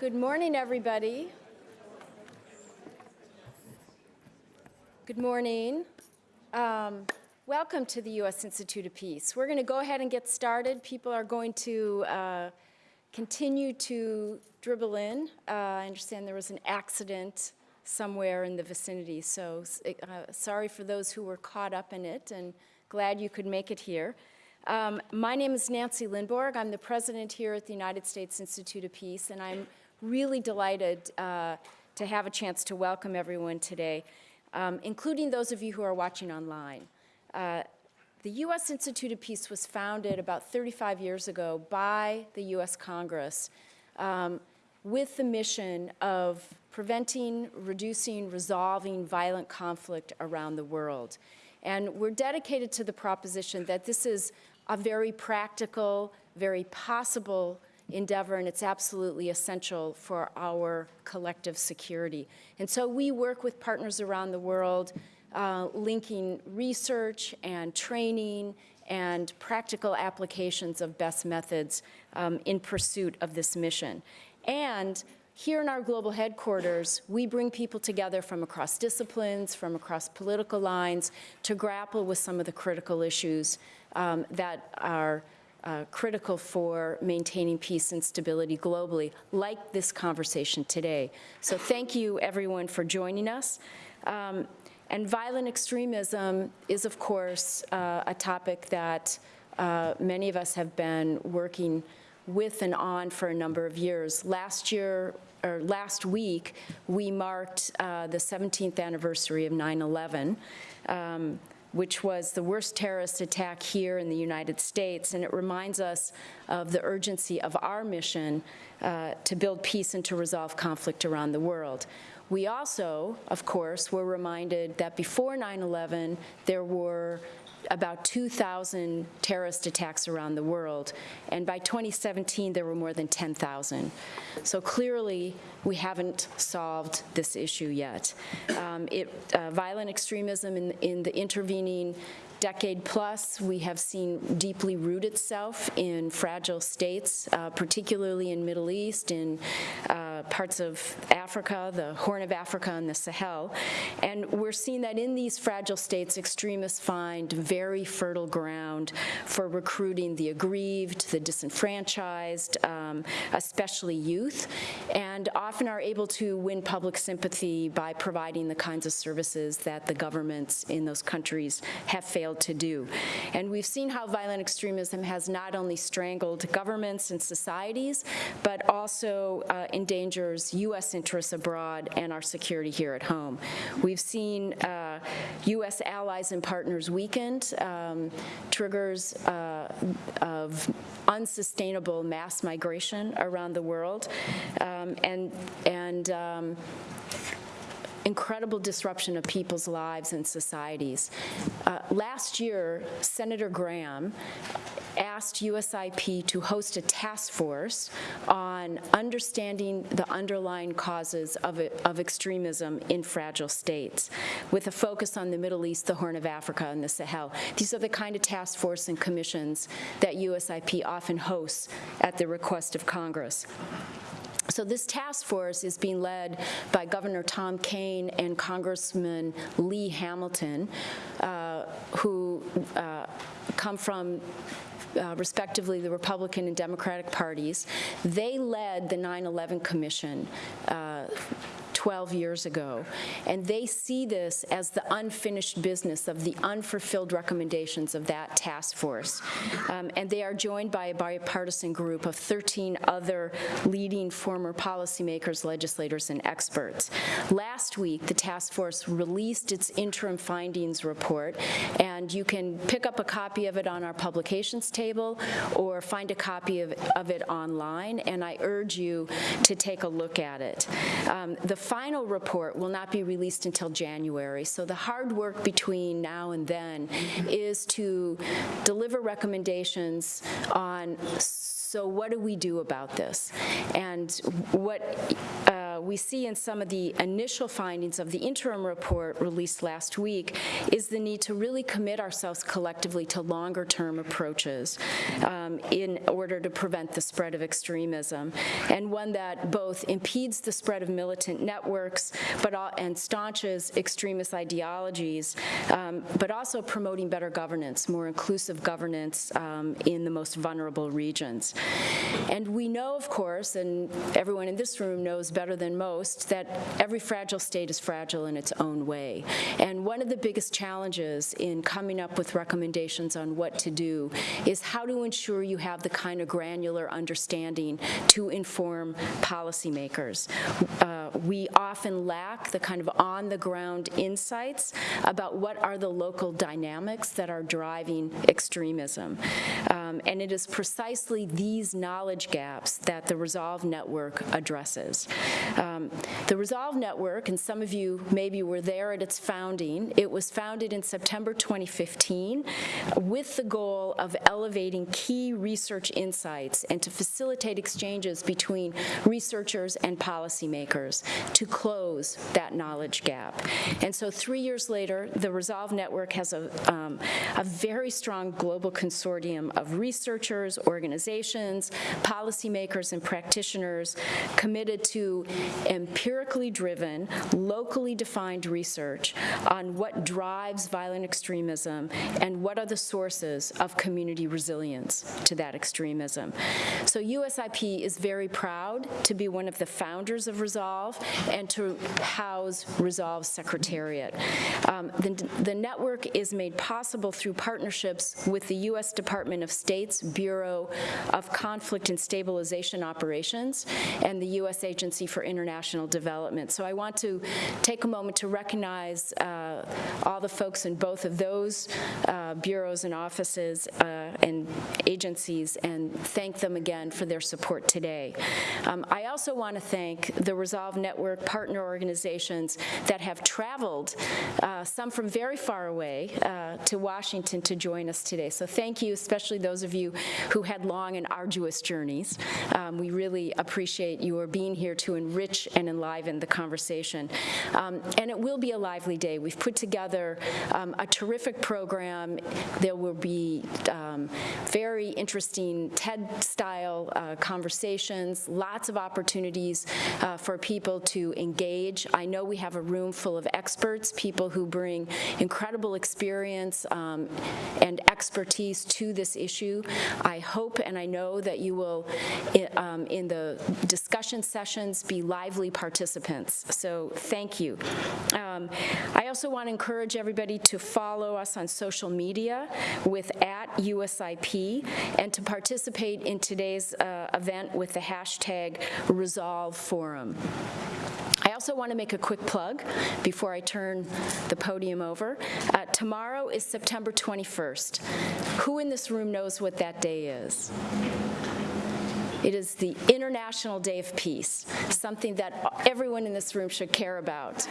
Good morning, everybody. Good morning. Um, welcome to the U.S. Institute of Peace. We're going to go ahead and get started. People are going to uh, continue to dribble in. Uh, I understand there was an accident somewhere in the vicinity, so uh, sorry for those who were caught up in it, and glad you could make it here. Um, my name is Nancy Lindborg. I'm the president here at the United States Institute of Peace, and I'm really delighted uh, to have a chance to welcome everyone today, um, including those of you who are watching online. Uh, the U.S. Institute of Peace was founded about 35 years ago by the U.S. Congress um, with the mission of preventing, reducing, resolving violent conflict around the world. And we're dedicated to the proposition that this is a very practical, very possible endeavor, and it's absolutely essential for our collective security. And so we work with partners around the world, uh, linking research and training and practical applications of best methods um, in pursuit of this mission. And here in our global headquarters, we bring people together from across disciplines, from across political lines, to grapple with some of the critical issues um, that are uh, critical for maintaining peace and stability globally, like this conversation today. So thank you, everyone, for joining us. Um, and violent extremism is, of course, uh, a topic that uh, many of us have been working with and on for a number of years. Last year, or last week, we marked uh, the 17th anniversary of 9-11. Um, which was the worst terrorist attack here in the United States, and it reminds us of the urgency of our mission uh, to build peace and to resolve conflict around the world. We also, of course, were reminded that before 9-11, there were about 2,000 terrorist attacks around the world, and by 2017 there were more than 10,000. So clearly we haven't solved this issue yet. Um, it, uh, violent extremism in, in the intervening decade plus, we have seen deeply root itself in fragile states, uh, particularly in Middle East, in uh, parts of Africa, the Horn of Africa and the Sahel. And we're seeing that in these fragile states, extremists find very fertile ground for recruiting the aggrieved, the disenfranchised, um, especially youth, and often are able to win public sympathy by providing the kinds of services that the governments in those countries have failed to do. And we've seen how violent extremism has not only strangled governments and societies, but also uh, U.S. interests abroad and our security here at home. We've seen uh, U.S. allies and partners weakened, um, triggers uh, of unsustainable mass migration around the world, um, and, and um, incredible disruption of people's lives and societies. Uh, last year, Senator Graham asked USIP to host a task force on understanding the underlying causes of, of extremism in fragile states, with a focus on the Middle East, the Horn of Africa, and the Sahel. These are the kind of task force and commissions that USIP often hosts at the request of Congress. So this task force is being led by Governor Tom Kean and Congressman Lee Hamilton, uh, who uh, come from uh, respectively the Republican and Democratic parties. They led the 9-11 Commission uh, 12 years ago. And they see this as the unfinished business of the unfulfilled recommendations of that task force. Um, and they are joined by a bipartisan group of 13 other leading former policymakers, legislators, and experts. Last week, the task force released its interim findings report, and you can pick up a copy of it on our publications table or find a copy of, of it online, and I urge you to take a look at it. Um, the final report will not be released until January, so the hard work between now and then is to deliver recommendations on so what do we do about this? And what uh, we see in some of the initial findings of the interim report released last week is the need to really commit ourselves collectively to longer-term approaches um, in order to prevent the spread of extremism, and one that both impedes the spread of militant networks but and staunches extremist ideologies, um, but also promoting better governance, more inclusive governance um, in the most vulnerable regions. And we know, of course, and everyone in this room knows better than most, that every fragile state is fragile in its own way. And one of the biggest challenges in coming up with recommendations on what to do is how to ensure you have the kind of granular understanding to inform policymakers. Uh, we often lack the kind of on-the-ground insights about what are the local dynamics that are driving extremism. Um, and it is precisely these knowledge gaps that the Resolve Network addresses. Um, the Resolve Network, and some of you maybe were there at its founding, it was founded in September 2015 with the goal of elevating key research insights and to facilitate exchanges between researchers and policymakers to close that knowledge gap. And so three years later, the Resolve Network has a, um, a very strong global consortium of researchers, organizations, policymakers, and practitioners committed to empirically driven, locally defined research on what drives violent extremism and what are the sources of community resilience to that extremism. So USIP is very proud to be one of the founders of Resolve and to house Resolve's Secretariat. Um, the, the network is made possible through partnerships with the U.S. Department of State's Bureau of Conflict and Stabilization Operations and the U.S. Agency for International Development. So I want to take a moment to recognize uh, all the folks in both of those uh, bureaus and offices uh, and agencies and thank them again for their support today. Um, I also want to thank the Resolve Network partner organizations that have traveled, uh, some from very far away, uh, to Washington to join us today. So thank you, especially those of you who had long and arduous journeys. Um, we really appreciate your being here to enrich and enliven the conversation. Um, and it will be a lively day. We've put together um, a terrific program. There will be um, very interesting TED-style uh, conversations, lots of opportunities uh, for people to engage. I know we have a room full of experts, people who bring incredible experience um, and expertise to this issue. I hope and I know that you will, um, in the discussion sessions, be lively participants. So thank you. Um, I also want to encourage everybody to follow us on social media with at USIP and to participate in today's uh, event with the hashtag Resolve Forum. I also want to make a quick plug before I turn the podium over. Uh, tomorrow is September 21st. Who in this room knows what that day is? It is the International Day of Peace, something that everyone in this room should care about.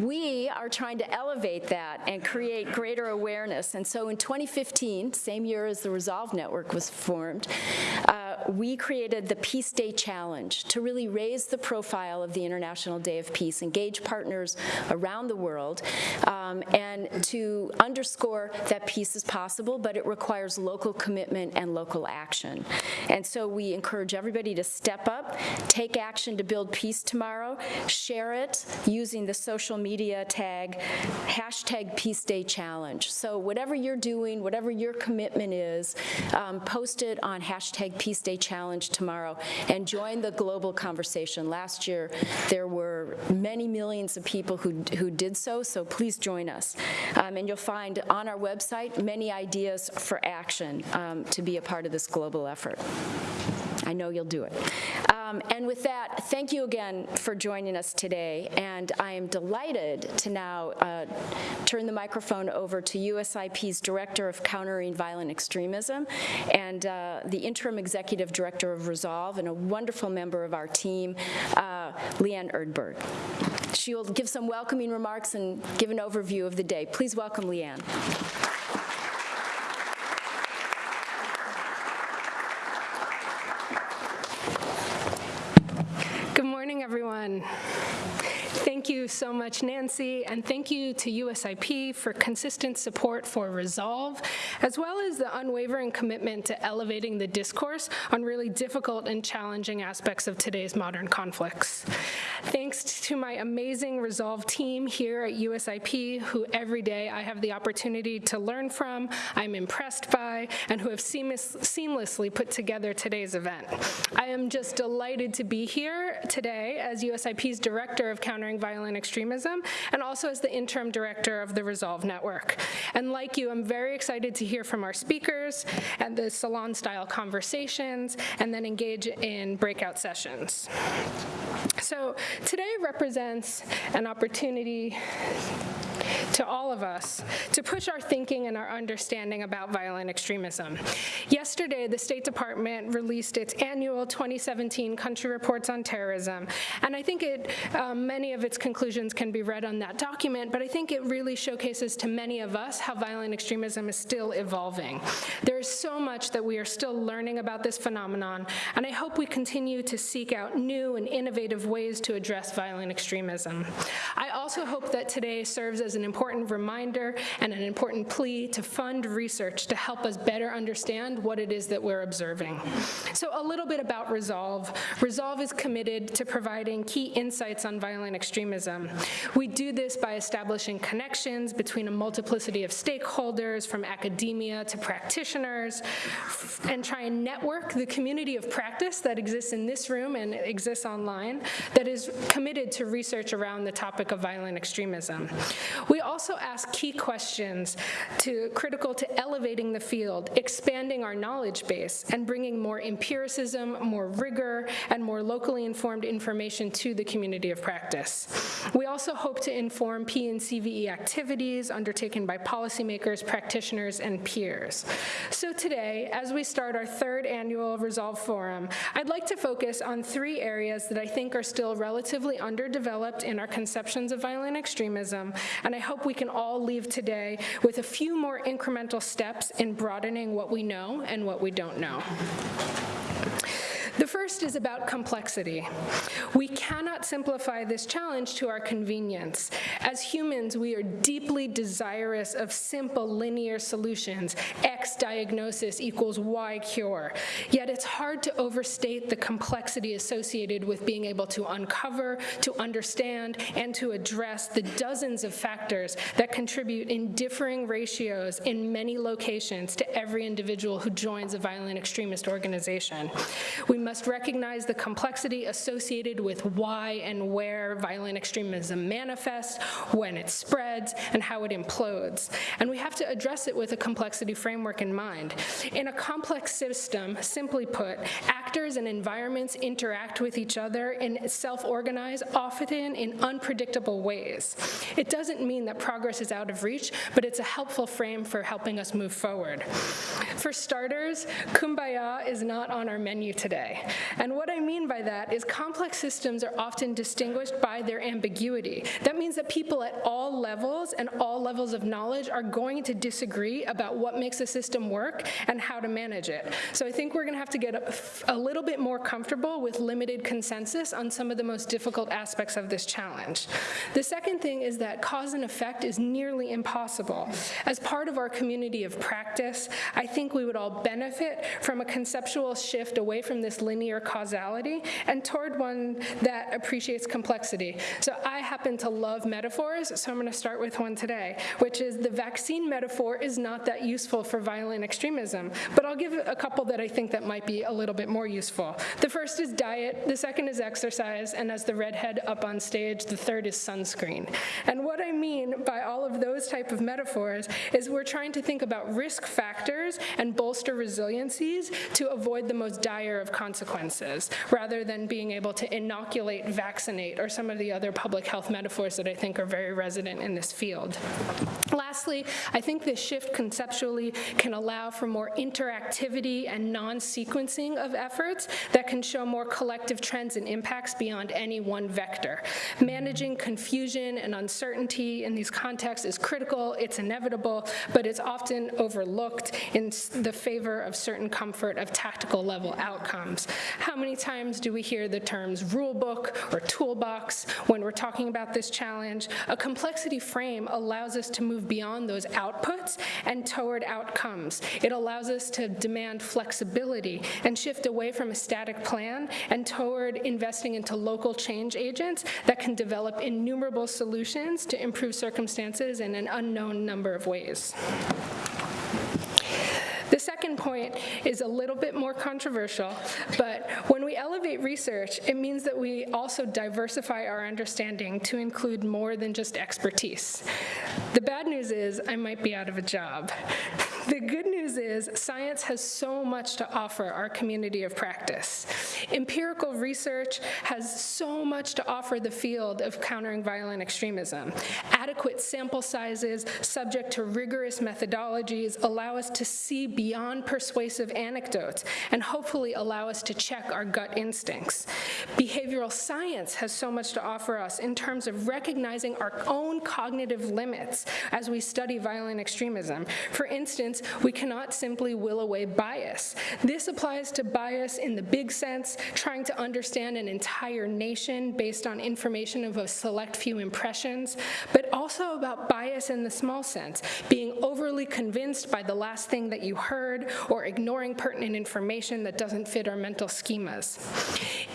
We are trying to elevate that and create greater awareness. And so in 2015, same year as the Resolve Network was formed, uh, we created the Peace Day Challenge to really raise the profile of the International Day of Peace, engage partners around the world, um, and to underscore that peace is possible, but it requires local commitment and local action. And so we encourage everybody to step up, take action to build peace tomorrow, share it using the social media tag, hashtag Peace Day Challenge. So whatever you're doing, whatever your commitment is, um, post it on hashtag Peace Day Challenge tomorrow and join the global conversation. Last year, there were many millions of people who, who did so, so please join us. Um, and you'll find on our website many ideas for action um, to be a part of this global effort. I know you'll do it. Um, and with that, thank you again for joining us today. And I am delighted to now uh, turn the microphone over to USIP's Director of Countering Violent Extremism and uh, the Interim Executive Director of Resolve and a wonderful member of our team, uh, Leanne Erdberg. She will give some welcoming remarks and give an overview of the day. Please welcome Leanne. Good morning, everyone. Thank you so much, Nancy, and thank you to USIP for consistent support for Resolve, as well as the unwavering commitment to elevating the discourse on really difficult and challenging aspects of today's modern conflicts. Thanks to my amazing Resolve team here at USIP, who every day I have the opportunity to learn from, I'm impressed by, and who have seamless, seamlessly put together today's event. I am just delighted to be here today as USIP's Director of Countering Violent Extremism and also as the Interim Director of the Resolve Network. And like you, I'm very excited to hear from our speakers and the salon-style conversations and then engage in breakout sessions. So today represents an opportunity to all of us to push our thinking and our understanding about violent extremism. Yesterday, the State Department released its annual 2017 Country Reports on Terrorism, and I think it, um, many of its conclusions can be read on that document, but I think it really showcases to many of us how violent extremism is still evolving. There is so much that we are still learning about this phenomenon, and I hope we continue to seek out new and innovative ways to address violent extremism. I also hope that today serves as an important reminder and an important plea to fund research to help us better understand what it is that we're observing. So a little bit about Resolve. Resolve is committed to providing key insights on violent extremism. We do this by establishing connections between a multiplicity of stakeholders, from academia to practitioners, and try and network the community of practice that exists in this room and exists online that is committed to research around the topic of violent extremism. We also ask key questions to critical to elevating the field, expanding our knowledge base, and bringing more empiricism, more rigor, and more locally informed information to the community of practice. We also hope to inform P and CVE activities undertaken by policymakers, practitioners, and peers. So today, as we start our third annual Resolve Forum, I'd like to focus on three areas that I think are still relatively underdeveloped in our conceptions of violent extremism, and I hope we can all leave today with a few more incremental steps in broadening what we know and what we don't know. The first is about complexity. We cannot simplify this challenge to our convenience. As humans, we are deeply desirous of simple linear solutions, X diagnosis equals Y cure. Yet it's hard to overstate the complexity associated with being able to uncover, to understand, and to address the dozens of factors that contribute in differing ratios in many locations to every individual who joins a violent extremist organization. We must recognize the complexity associated with why and where violent extremism manifests, when it spreads, and how it implodes. And we have to address it with a complexity framework in mind. In a complex system, simply put, actors and environments interact with each other and self-organize, often in unpredictable ways. It doesn't mean that progress is out of reach, but it's a helpful frame for helping us move forward. For starters, kumbaya is not on our menu today. And what I mean by that is complex systems are often distinguished by their ambiguity. That means that people at all levels and all levels of knowledge are going to disagree about what makes a system work and how to manage it. So I think we're gonna have to get a, a little bit more comfortable with limited consensus on some of the most difficult aspects of this challenge. The second thing is that cause and effect is nearly impossible. As part of our community of practice, I think we would all benefit from a conceptual shift away from this linear causality and toward one that appreciates complexity. So I happen to love metaphors, so I'm going to start with one today, which is the vaccine metaphor is not that useful for violent extremism, but I'll give a couple that I think that might be a little bit more useful. The first is diet, the second is exercise, and as the redhead up on stage, the third is sunscreen. And what I mean by all of those type of metaphors is we're trying to think about risk factors and bolster resiliencies to avoid the most dire of consequences consequences, rather than being able to inoculate, vaccinate, or some of the other public health metaphors that I think are very resident in this field. Lastly, I think this shift conceptually can allow for more interactivity and non-sequencing of efforts that can show more collective trends and impacts beyond any one vector. Managing confusion and uncertainty in these contexts is critical, it's inevitable, but it's often overlooked in the favor of certain comfort of tactical level outcomes. How many times do we hear the terms rule book or toolbox when we're talking about this challenge? A complexity frame allows us to move beyond those outputs and toward outcomes. It allows us to demand flexibility and shift away from a static plan and toward investing into local change agents that can develop innumerable solutions to improve circumstances in an unknown number of ways. The second point is a little bit more controversial, but when we elevate research, it means that we also diversify our understanding to include more than just expertise. The bad news is I might be out of a job. The good news is science has so much to offer our community of practice. Empirical research has so much to offer the field of countering violent extremism. Adequate sample sizes, subject to rigorous methodologies, allow us to see beyond persuasive anecdotes and hopefully allow us to check our gut instincts. Behavioral science has so much to offer us in terms of recognizing our own cognitive limits as we study violent extremism. For instance, we cannot simply will away bias. This applies to bias in the big sense, trying to understand an entire nation based on information of a select few impressions, but also about bias in the small sense, being overly convinced by the last thing that you heard or ignoring pertinent information that doesn't fit our mental schemas.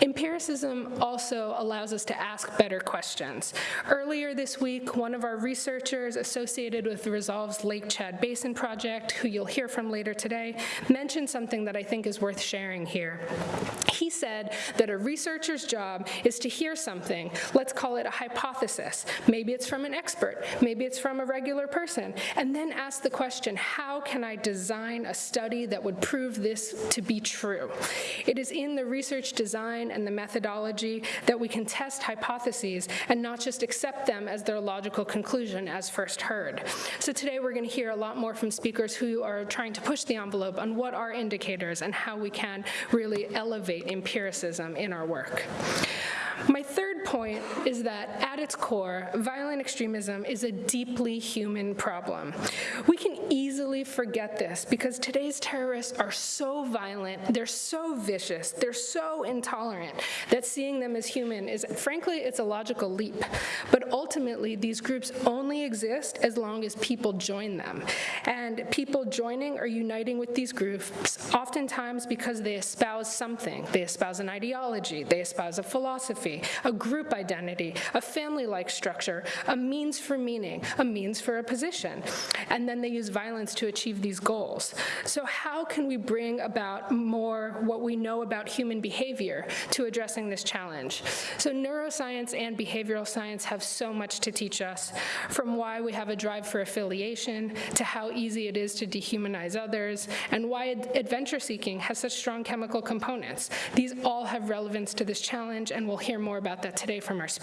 Empiricism also allows us to ask better questions. Earlier this week, one of our researchers associated with the Resolve's Lake Chad Basin Project, who you'll hear from later today, mentioned something that I think is worth sharing here. He said that a researcher's job is to hear something, let's call it a hypothesis. Maybe it's from an expert, maybe it's from a regular person, and then ask the question, how can I design a study that would prove this to be true? It is in the research design and the methodology that we can test hypotheses and not just accept them as their logical conclusion as first heard. So today we're going to hear a lot more from speakers who are trying to push the envelope on what are indicators and how we can really elevate empiricism in our work. My third point is that at its core, violent extremism is a deeply human problem. We can easily forget this because today's terrorists are so violent, they're so vicious, they're so intolerant that seeing them as human is, frankly, it's a logical leap. But ultimately, these groups only exist as long as people join them. And people joining or uniting with these groups, oftentimes because they espouse something. They espouse an ideology, they espouse a philosophy, a group identity, a family-like structure, a means for meaning, a means for a position. And then they use violence to achieve these goals. So how can we bring about more what we know about human behavior to addressing this challenge? So neuroscience and behavioral science have so much to teach us, from why we have a drive for affiliation, to how easy it is to dehumanize others, and why adventure seeking has such strong chemical components. These all have relevance to this challenge, and we'll hear more about that today from our speakers.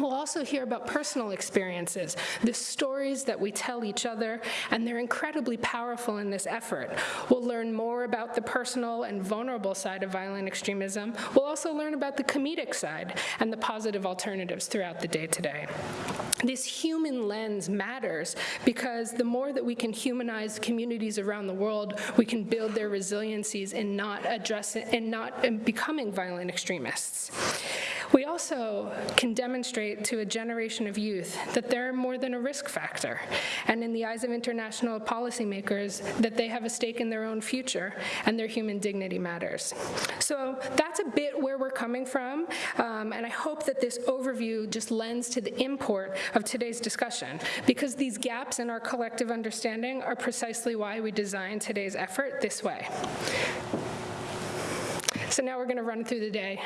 We'll also hear about personal experiences, the stories that we tell each other, and they're incredibly powerful in this effort. We'll learn more about the personal and vulnerable side of violent extremism. We'll also learn about the comedic side and the positive alternatives throughout the day today. This human lens matters because the more that we can humanize communities around the world, we can build their resiliencies in not addressing and not in becoming violent extremists. We also can demonstrate to a generation of youth that they're more than a risk factor, and in the eyes of international policymakers, that they have a stake in their own future and their human dignity matters. So that's a bit where we're coming from, um, and I hope that this overview just lends to the import of today's discussion, because these gaps in our collective understanding are precisely why we designed today's effort this way. So now we're going to run through the day.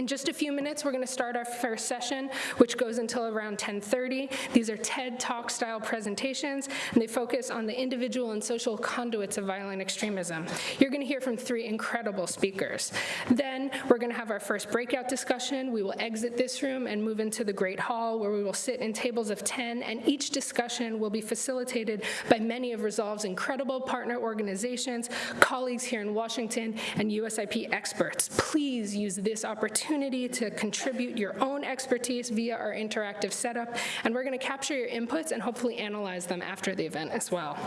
In just a few minutes, we're going to start our first session, which goes until around 10.30. These are TED Talk style presentations, and they focus on the individual and social conduits of violent extremism. You're going to hear from three incredible speakers. Then we're going to have our first breakout discussion. We will exit this room and move into the Great Hall, where we will sit in tables of 10, and each discussion will be facilitated by many of Resolve's incredible partner organizations, colleagues here in Washington, and USIP experts. Please use this opportunity opportunity to contribute your own expertise via our interactive setup, and we're going to capture your inputs and hopefully analyze them after the event as well.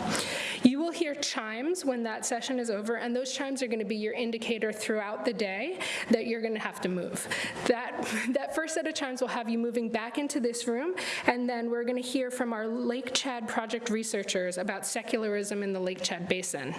You will hear chimes when that session is over, and those chimes are going to be your indicator throughout the day that you're going to have to move. That, that first set of chimes will have you moving back into this room, and then we're going to hear from our Lake Chad project researchers about secularism in the Lake Chad Basin.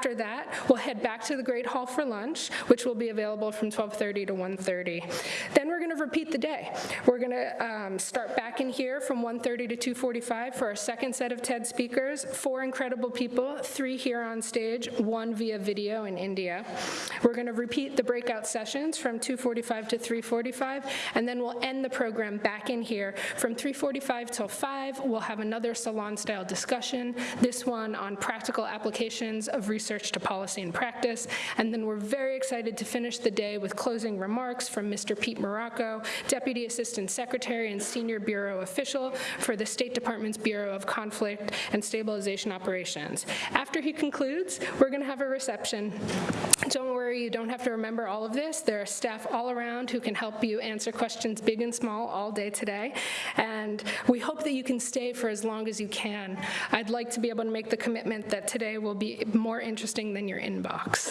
After that, we'll head back to the Great Hall for lunch, which will be available from 12:30 to 1:30. Then we're going to repeat the day. We're going to um, start back in here from 1:30 to 2:45 for our second set of TED speakers, four incredible people, three here on stage, one via video in India. We're going to repeat the breakout sessions from 2:45 to 3:45, and then we'll end the program back in here from 3:45 till 5. We'll have another salon-style discussion, this one on practical applications of research to policy and practice, and then we're very excited to finish the day with closing remarks from Mr. Pete Marocco, Deputy Assistant Secretary and Senior Bureau Official for the State Department's Bureau of Conflict and Stabilization Operations. After he concludes, we're going to have a reception. Don't worry, you don't have to remember all of this. There are staff all around who can help you answer questions big and small all day today, and we hope that you can stay for as long as you can. I'd like to be able to make the commitment that today will be more interesting than your inbox.